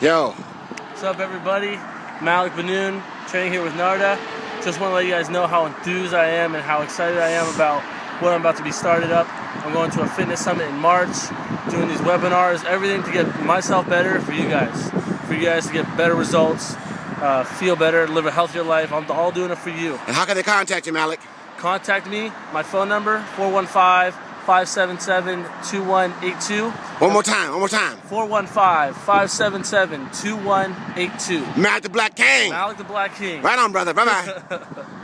Yo. What's up, everybody? Malik Benoon, training here with Narda. Just want to let you guys know how enthused I am and how excited I am about what I'm about to be started up. I'm going to a fitness summit in March, doing these webinars, everything to get myself better for you guys, for you guys to get better results, uh, feel better, live a healthier life. I'm all doing it for you. And how can they contact you, Malik? Contact me. My phone number 415 577 2182. One more time, one more time. 415 577 2182. Malik the Black King. Malik the Black King. Right on, brother. Bye bye.